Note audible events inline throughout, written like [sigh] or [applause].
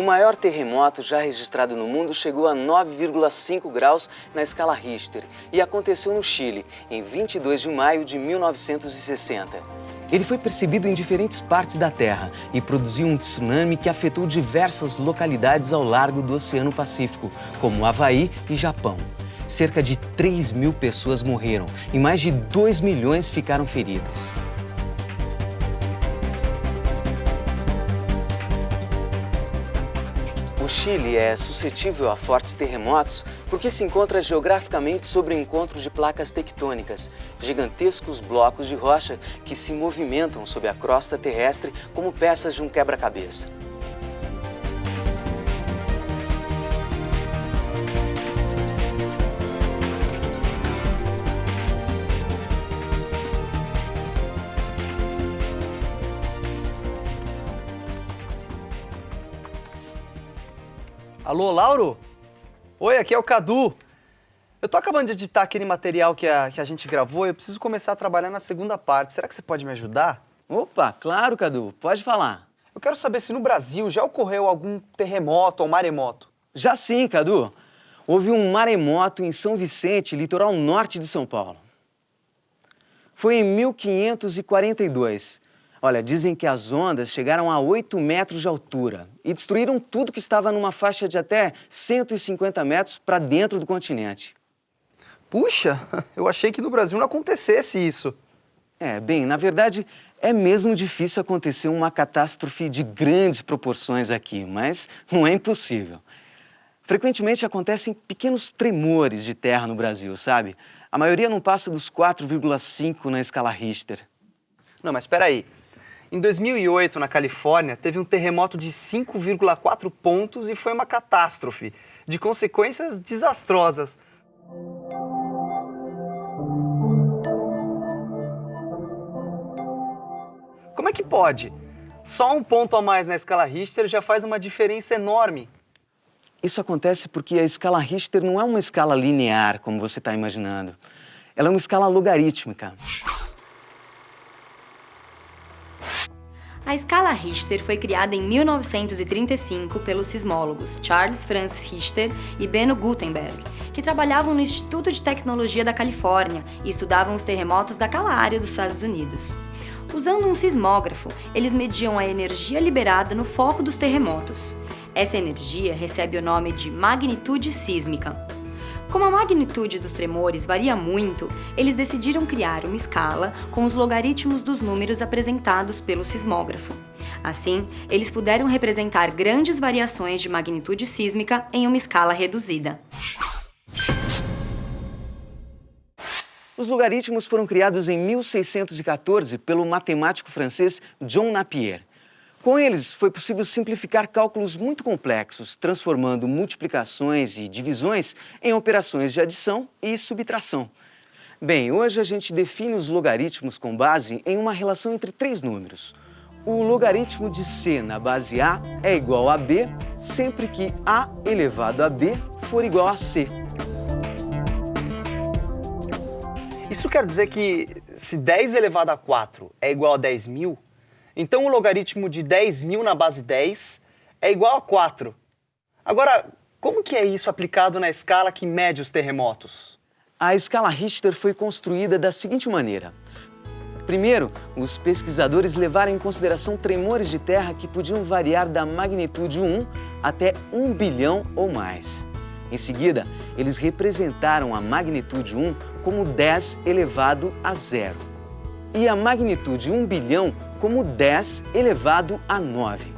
maior terremoto já registrado no mundo chegou a 9,5 graus na escala Richter e aconteceu no Chile, em 22 de maio de 1960. Ele foi percebido em diferentes partes da Terra e produziu um tsunami que afetou diversas localidades ao largo do Oceano Pacífico, como Havaí e Japão. Cerca de 3 mil pessoas morreram e mais de 2 milhões ficaram feridas. Chile é suscetível a fortes terremotos porque se encontra geograficamente sobre o encontro de placas tectônicas, gigantescos blocos de rocha que se movimentam sob a crosta terrestre como peças de um quebra-cabeça. Alô, Lauro? Oi, aqui é o Cadu. Eu tô acabando de editar aquele material que a, que a gente gravou e eu preciso começar a trabalhar na segunda parte. Será que você pode me ajudar? Opa, claro, Cadu. Pode falar. Eu quero saber se no Brasil já ocorreu algum terremoto ou maremoto. Já sim, Cadu. Houve um maremoto em São Vicente, litoral norte de São Paulo. Foi em 1542. Olha, dizem que as ondas chegaram a 8 metros de altura e destruíram tudo que estava numa faixa de até 150 metros para dentro do continente. Puxa, [laughs] eu achei que no Brasil não acontecesse isso. É, bem, na verdade, é mesmo difícil acontecer uma catástrofe de grandes proporções aqui, mas não é impossível. Frequentemente acontecem pequenos tremores de terra no Brasil, sabe? A maioria não passa dos 4,5 na escala Richter. Não, mas espera aí. Em 2008, na Califórnia, teve um terremoto de 5,4 pontos e foi uma catástrofe, de consequências desastrosas. Como é que pode? Só um ponto a mais na escala Richter já faz uma diferença enorme. Isso acontece porque a escala Richter não é uma escala linear, como você está imaginando. Ela é uma escala logarítmica. A escala Richter foi criada em 1935 pelos sismólogos Charles Francis Richter e Benno Gutenberg, que trabalhavam no Instituto de Tecnologia da Califórnia e estudavam os terremotos daquela área dos Estados Unidos. Usando um sismógrafo, eles mediam a energia liberada no foco dos terremotos. Essa energia recebe o nome de magnitude sísmica. Como a magnitude dos tremores varia muito, eles decidiram criar uma escala com os logaritmos dos números apresentados pelo sismógrafo. Assim, eles puderam representar grandes variações de magnitude sísmica em uma escala reduzida. Os logaritmos foram criados em 1614 pelo matemático francês John Napier. Com eles, foi possível simplificar cálculos muito complexos, transformando multiplicações e divisões em operações de adição e subtração. Bem, hoje a gente define os logaritmos com base em uma relação entre três números. O logaritmo de c na base a é igual a b sempre que a elevado a b for igual a c. Isso quer dizer que se 10 elevado a 4 é igual a 10 mil, então o logaritmo de 10 mil na base 10 é igual a 4. Agora, como que é isso aplicado na escala que mede os terremotos? A escala Richter foi construída da seguinte maneira. Primeiro, os pesquisadores levaram em consideração tremores de terra que podiam variar da magnitude 1 até 1 bilhão ou mais. Em seguida, eles representaram a magnitude 1 como 10 elevado a zero e a magnitude 1 bilhão como 10 elevado a 9.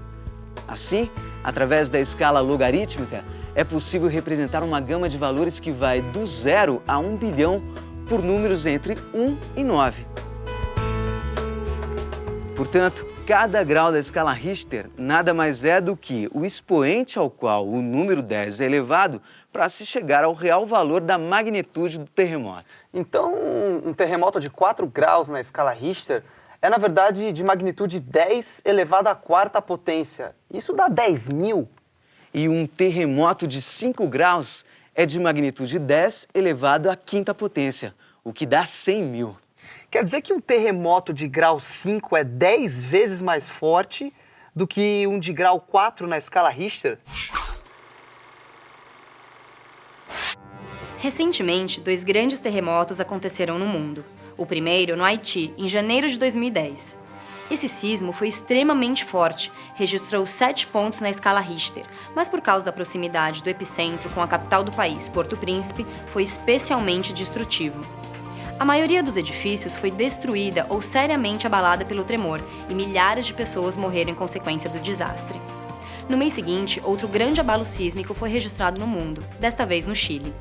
Assim, através da escala logarítmica, é possível representar uma gama de valores que vai do zero a 1 bilhão por números entre 1 e 9. Portanto, cada grau da escala Richter nada mais é do que o expoente ao qual o número 10 é elevado para se chegar ao real valor da magnitude do terremoto. Então, um terremoto de 4 graus na escala Richter é, na verdade, de magnitude 10 elevado à quarta potência. Isso dá 10 mil. E um terremoto de 5 graus é de magnitude 10 elevado à quinta potência, o que dá 100 mil. Quer dizer que um terremoto de grau 5 é 10 vezes mais forte do que um de grau 4 na escala Richter? Recentemente, dois grandes terremotos aconteceram no mundo. O primeiro no Haiti, em janeiro de 2010. Esse sismo foi extremamente forte, registrou 7 pontos na escala Richter, mas por causa da proximidade do epicentro com a capital do país, Porto Príncipe, foi especialmente destrutivo. A maioria dos edifícios foi destruída ou seriamente abalada pelo tremor e milhares de pessoas morreram em consequência do desastre. No mês seguinte, outro grande abalo sísmico foi registrado no mundo, desta vez no Chile.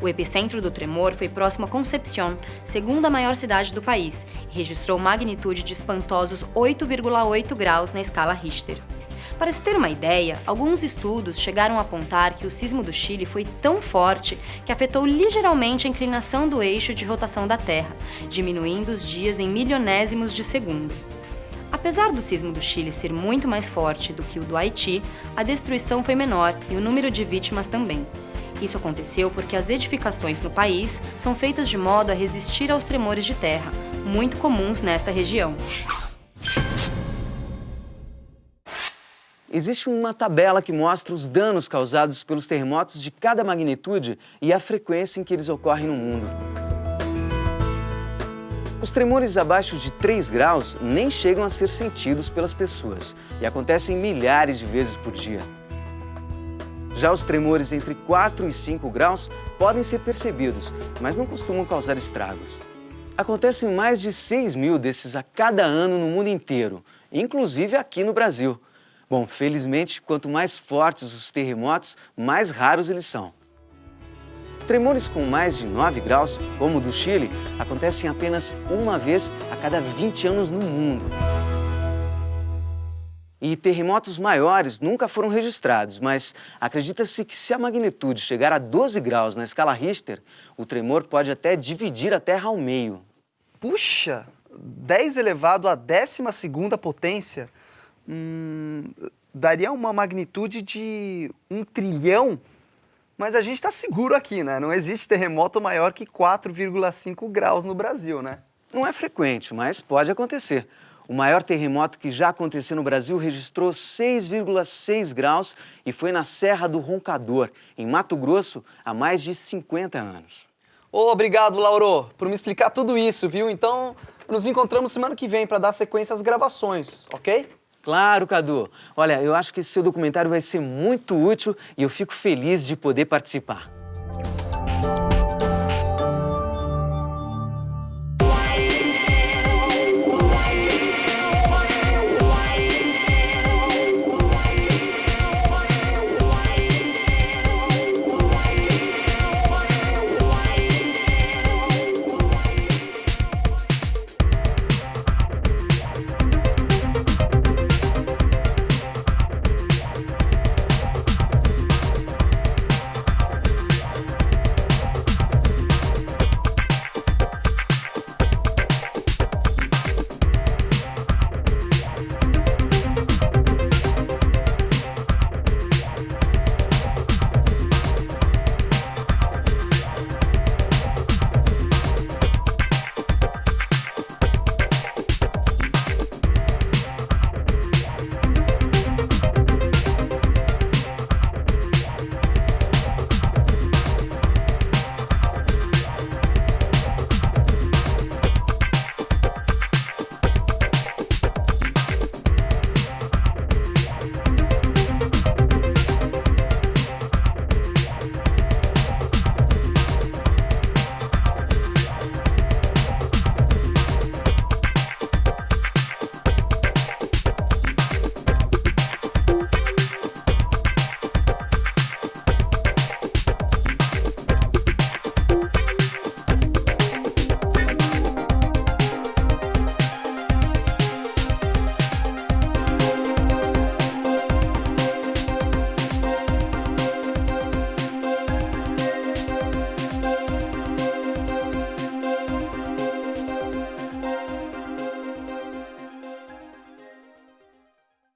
O epicentro do tremor foi próximo a Concepción, segunda maior cidade do país, e registrou magnitude de espantosos 8,8 graus na escala Richter. Para se ter uma ideia, alguns estudos chegaram a apontar que o sismo do Chile foi tão forte que afetou ligeiramente a inclinação do eixo de rotação da Terra, diminuindo os dias em milionésimos de segundo. Apesar do sismo do Chile ser muito mais forte do que o do Haiti, a destruição foi menor e o número de vítimas também. Isso aconteceu porque as edificações no país são feitas de modo a resistir aos tremores de terra, muito comuns nesta região. Existe uma tabela que mostra os danos causados pelos terremotos de cada magnitude e a frequência em que eles ocorrem no mundo. Os tremores abaixo de 3 graus nem chegam a ser sentidos pelas pessoas e acontecem milhares de vezes por dia. Já os tremores entre 4 e 5 graus podem ser percebidos, mas não costumam causar estragos. Acontecem mais de 6 mil desses a cada ano no mundo inteiro, inclusive aqui no Brasil. Bom, felizmente, quanto mais fortes os terremotos, mais raros eles são. Tremores com mais de 9 graus, como o do Chile, acontecem apenas uma vez a cada 20 anos no mundo. E terremotos maiores nunca foram registrados, mas acredita-se que se a magnitude chegar a 12 graus na escala Richter, o tremor pode até dividir a Terra ao meio. Puxa, 10 elevado à 12ª potência hum, daria uma magnitude de um trilhão, mas a gente está seguro aqui, né? Não existe terremoto maior que 4,5 graus no Brasil, né? Não é frequente, mas pode acontecer. O maior terremoto que já aconteceu no Brasil registrou 6,6 graus e foi na Serra do Roncador, em Mato Grosso, há mais de 50 anos. Obrigado, Lauro, por me explicar tudo isso, viu? Então, nos encontramos semana que vem para dar sequência às gravações, ok? Claro, Cadu. Olha, eu acho que esse seu documentário vai ser muito útil e eu fico feliz de poder participar.